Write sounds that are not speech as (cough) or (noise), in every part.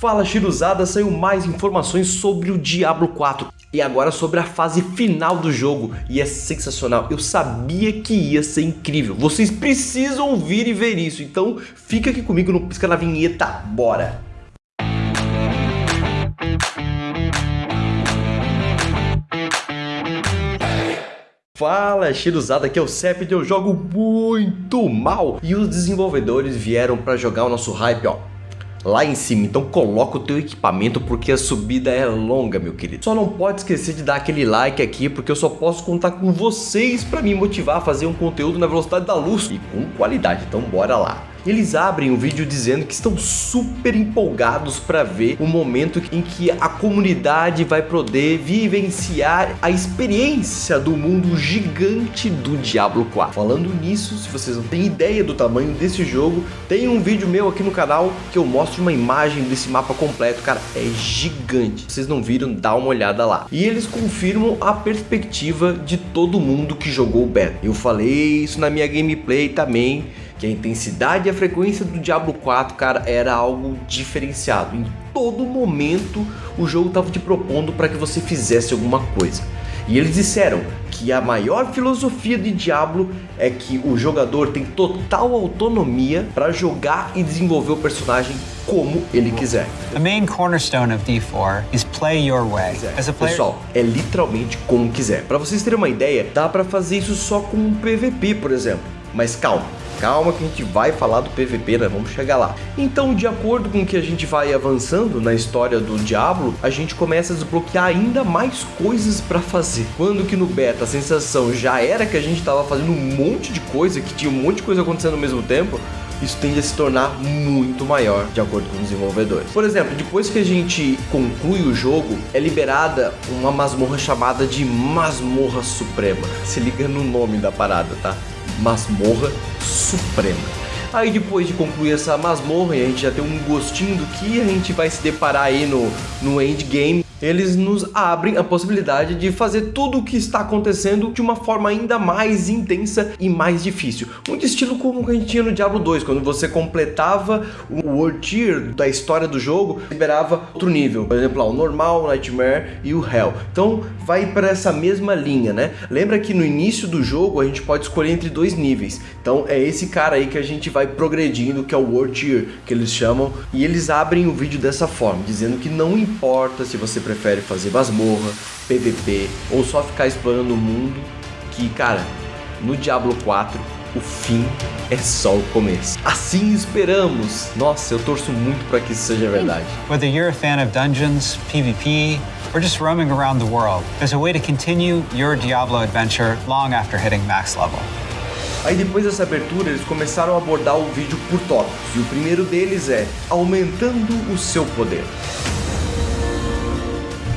Fala Chiruzada, saiu mais informações sobre o Diablo 4 e agora sobre a fase final do jogo. E é sensacional, eu sabia que ia ser incrível, vocês precisam ouvir e ver isso, então fica aqui comigo no Pisca na Vinheta, bora! Fala, Chiruzada, aqui é o Sepid, eu jogo muito mal. E os desenvolvedores vieram para jogar o nosso hype, ó, lá em cima. Então coloca o teu equipamento porque a subida é longa, meu querido. Só não pode esquecer de dar aquele like aqui porque eu só posso contar com vocês para me motivar a fazer um conteúdo na velocidade da luz e com qualidade. Então bora lá. Eles abrem o vídeo dizendo que estão super empolgados para ver o momento em que a comunidade vai poder vivenciar a experiência do mundo gigante do Diablo 4. Falando nisso, se vocês não têm ideia do tamanho desse jogo, tem um vídeo meu aqui no canal que eu mostro uma imagem desse mapa completo, cara, é gigante. Vocês não viram, dá uma olhada lá. E eles confirmam a perspectiva de todo mundo que jogou o beta. Eu falei isso na minha gameplay também, que a intensidade e a frequência do Diablo 4, cara, era algo diferenciado. Em todo momento o jogo estava te propondo para que você fizesse alguma coisa. E eles disseram que a maior filosofia de Diablo é que o jogador tem total autonomia para jogar e desenvolver o personagem como ele quiser. The main cornerstone of D4 is play your way. A player... Pessoal, é literalmente como quiser. Para vocês terem uma ideia, dá para fazer isso só com um PVP, por exemplo. Mas calma, calma que a gente vai falar do PVP, né? Vamos chegar lá. Então, de acordo com que a gente vai avançando na história do Diablo, a gente começa a desbloquear ainda mais coisas para fazer. Quando que no beta a sensação já era que a gente estava fazendo um monte de coisa, que tinha um monte de coisa acontecendo ao mesmo tempo, isso tende a se tornar muito maior de acordo com os desenvolvedores. Por exemplo, depois que a gente conclui o jogo, é liberada uma masmorra chamada de Masmorra Suprema. Se liga no nome da parada, tá? Masmorra Suprema. Aí depois de concluir essa masmorra e a gente já tem um gostinho do que a gente vai se deparar aí no, no endgame, eles nos abrem a possibilidade de fazer tudo o que está acontecendo de uma forma ainda mais intensa e mais difícil. Muito estilo como a gente tinha no Diablo 2, quando você completava o World Tier da história do jogo, liberava outro nível. Por exemplo, o normal, o Nightmare e o Hell. Então vai para essa mesma linha, né? Lembra que no início do jogo a gente pode escolher entre dois níveis. Então é esse cara aí que a gente vai progredindo, que é o World Tier, que eles chamam. E eles abrem o vídeo dessa forma, dizendo que não importa se você prefere fazer masmorra, PVP ou só ficar explorando o mundo, que cara, no Diablo 4 o fim é só o começo. Assim esperamos. Nossa, eu torço muito para que isso seja verdade. Whether you're a fan of dungeons, PvP, or just roaming around the world, there's a way to continue your Diablo adventure long after hitting max level. Aí depois dessa abertura eles começaram a abordar o vídeo por tópicos e o primeiro deles é aumentando o seu poder.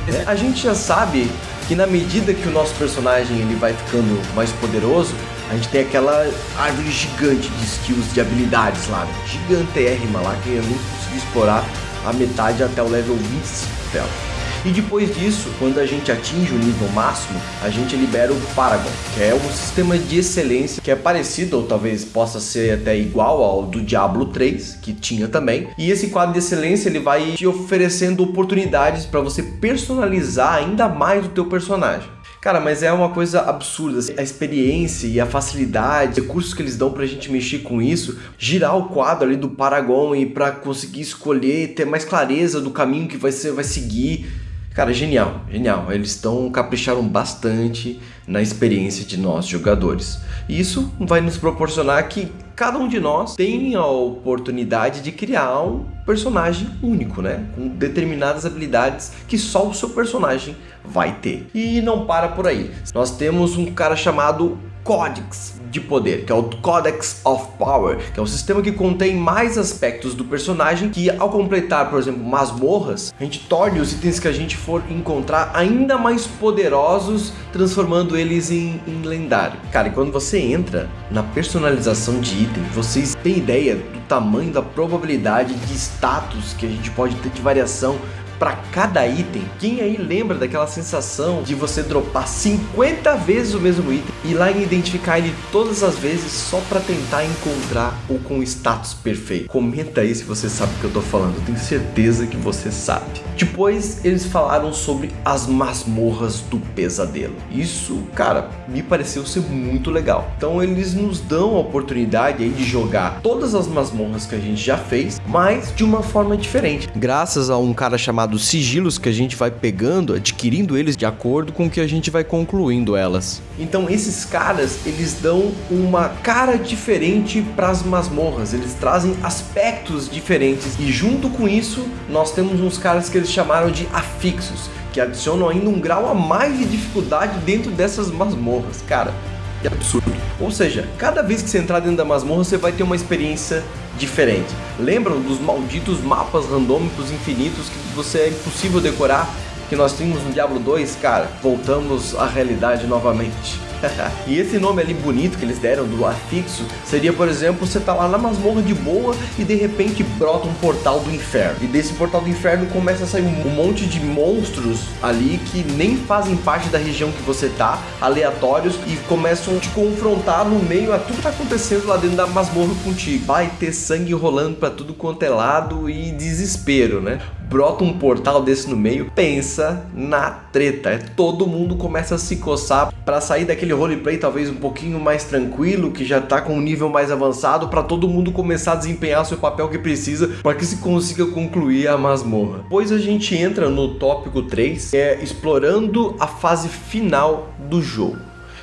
É, a gente já sabe que na medida que o nosso personagem ele vai ficando mais poderoso, a gente tem aquela árvore gigante de skills, de habilidades lá, gigantérrima lá, que eu não consegui explorar a metade até o level 25 dela. E depois disso, quando a gente atinge o nível máximo, a gente libera o Paragon, que é um sistema de excelência que é parecido, ou talvez possa ser até igual ao do Diablo 3, que tinha também. E esse quadro de excelência ele vai te oferecendo oportunidades para você personalizar ainda mais o teu personagem. Cara, mas é uma coisa absurda, assim, a experiência e a facilidade, recursos que eles dão pra gente mexer com isso, girar o quadro ali do Paragon e pra conseguir escolher, ter mais clareza do caminho que vai, ser, vai seguir, Cara, genial, genial. Eles estão capricharam bastante na experiência de nós jogadores. E isso vai nos proporcionar que cada um de nós tem a oportunidade de criar um personagem único, né? Com determinadas habilidades que só o seu personagem vai ter. E não para por aí. Nós temos um cara chamado Codex de poder, que é o Codex of Power, que é um sistema que contém mais aspectos do personagem que ao completar, por exemplo, masmorras, a gente torne os itens que a gente for encontrar ainda mais poderosos, transformando eles em, em lendário. Cara, e quando você entra na personalização de itens, vocês têm ideia do tamanho da probabilidade de status que a gente pode ter de variação para cada item. Quem aí lembra daquela sensação de você dropar 50 vezes o mesmo item e lá identificar ele todas as vezes só para tentar encontrar o com status perfeito? Comenta aí se você sabe o que eu tô falando, eu tenho certeza que você sabe. Depois eles falaram sobre as masmorras do pesadelo. Isso, cara, me pareceu ser muito legal. Então eles nos dão a oportunidade aí de jogar todas as masmorras que a gente já fez, mas de uma forma diferente. Graças a um cara chamado Sigilos que a gente vai pegando, adquirindo eles de acordo com o que a gente vai concluindo elas. Então esses caras, eles dão uma cara diferente para as masmorras, eles trazem aspectos diferentes e junto com isso nós temos uns caras que eles chamaram de afixos, que adicionam ainda um grau a mais de dificuldade dentro dessas masmorras, cara. Que absurdo. Ou seja, cada vez que você entrar dentro da masmorra, você vai ter uma experiência diferente. Lembram dos malditos mapas randômicos infinitos que você é impossível decorar? Que nós tínhamos no Diablo 2? Cara, voltamos à realidade novamente. (laughs) e esse nome ali bonito que eles deram do afixo seria, por exemplo, você tá lá na masmorra de boa e de repente brota um portal do inferno. E desse portal do inferno começa a sair um monte de monstros ali que nem fazem parte da região que você tá, aleatórios, e começam a te confrontar no meio a tudo que tá acontecendo lá dentro da masmorra contigo. Vai ter sangue rolando para tudo quanto é lado e desespero, né? Brota um portal desse no meio, pensa na treta. É, todo mundo começa a se coçar para sair daquele roleplay talvez um pouquinho mais tranquilo, que já tá com um nível mais avançado, para todo mundo começar a desempenhar seu papel que precisa para que se consiga concluir a masmorra. Depois a gente entra no tópico 3, que é explorando a fase final do jogo.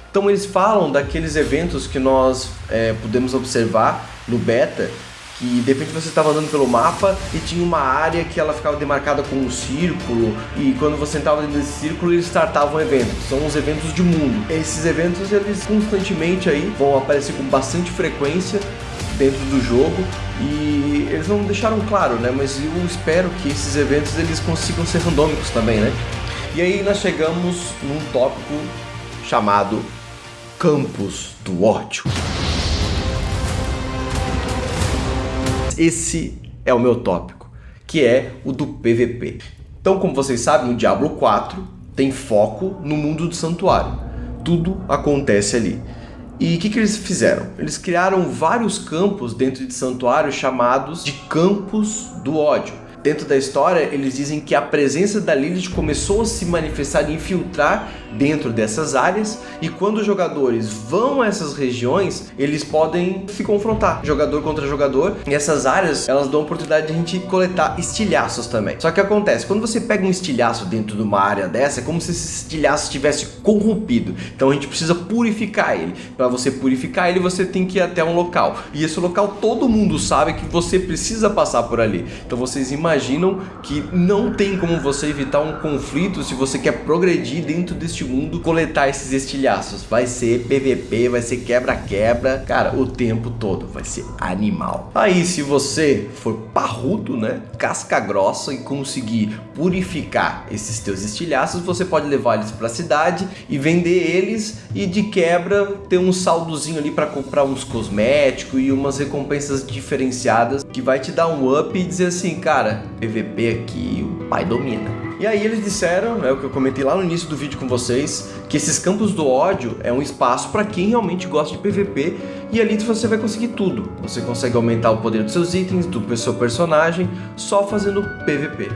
Então eles falam daqueles eventos que nós é, podemos observar no beta, que de repente você estava andando pelo mapa e tinha uma área que ela ficava demarcada com um círculo e quando você entrava dentro desse círculo eles startavam eventos, são os eventos de mundo. Esses eventos eles constantemente aí vão aparecer com bastante frequência dentro do jogo e eles não deixaram claro, né? Mas eu espero que esses eventos eles consigam ser randômicos também, né? E aí nós chegamos num tópico chamado Campos do Ódio. Esse é o meu tópico, que é o do PVP. Então, como vocês sabem, o Diablo 4 tem foco no mundo do santuário. Tudo acontece ali. E o que, que eles fizeram? Eles criaram vários campos dentro de santuário chamados de campos do ódio. Dentro da história, eles dizem que a presença da Lilith começou a se manifestar e infiltrar dentro dessas áreas e quando os jogadores vão a essas regiões, eles podem se confrontar, jogador contra jogador, e essas áreas, elas dão a oportunidade de a gente coletar estilhaços também. Só que acontece, quando você pega um estilhaço dentro de uma área dessa, é como se esse estilhaço estivesse corrompido, então a gente precisa purificar ele. Para você purificar ele, você tem que ir até um local, e esse local todo mundo sabe que você precisa passar por ali. Então vocês imaginam que não tem como você evitar um conflito se você quer progredir dentro deste mundo coletar esses estilhaços. Vai ser PVP, vai ser quebra-quebra, cara, o tempo todo. Vai ser animal. Aí, se você for parrudo, né, casca grossa e conseguir purificar esses teus estilhaços, você pode levar eles para a cidade e vender eles e de quebra ter um saldozinho ali para comprar uns cosméticos e umas recompensas diferenciadas que vai te dar um up e dizer assim, cara, PVP aqui, o pai domina. E aí eles disseram, é o que eu comentei lá no início do vídeo com vocês, que esses campos do ódio é um espaço para quem realmente gosta de PVP e ali você vai conseguir tudo. Você consegue aumentar o poder dos seus itens, do seu personagem, só fazendo PVP.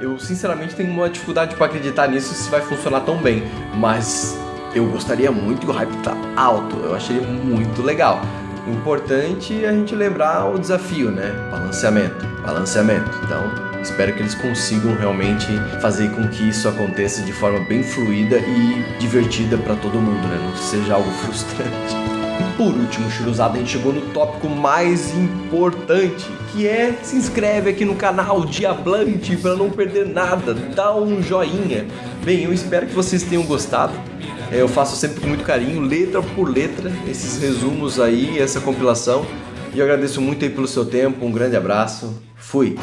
Eu sinceramente tenho uma dificuldade para acreditar nisso se vai funcionar tão bem, mas eu gostaria muito e o hype tá alto, eu achei muito legal. Importante a gente lembrar o desafio, né? Balanceamento, balanceamento. Então, espero que eles consigam realmente fazer com que isso aconteça de forma bem fluida e divertida para todo mundo, né? Não seja algo (laughs) frustrante. E por último, Chiruzada, a gente chegou no tópico mais importante, que é se inscreve aqui no canal Diablante para não perder nada, dá um joinha. Bem, eu espero que vocês tenham gostado. É, eu faço sempre com muito carinho, letra por letra, esses resumos aí, essa compilação. E eu agradeço muito aí pelo seu tempo, um grande abraço, fui!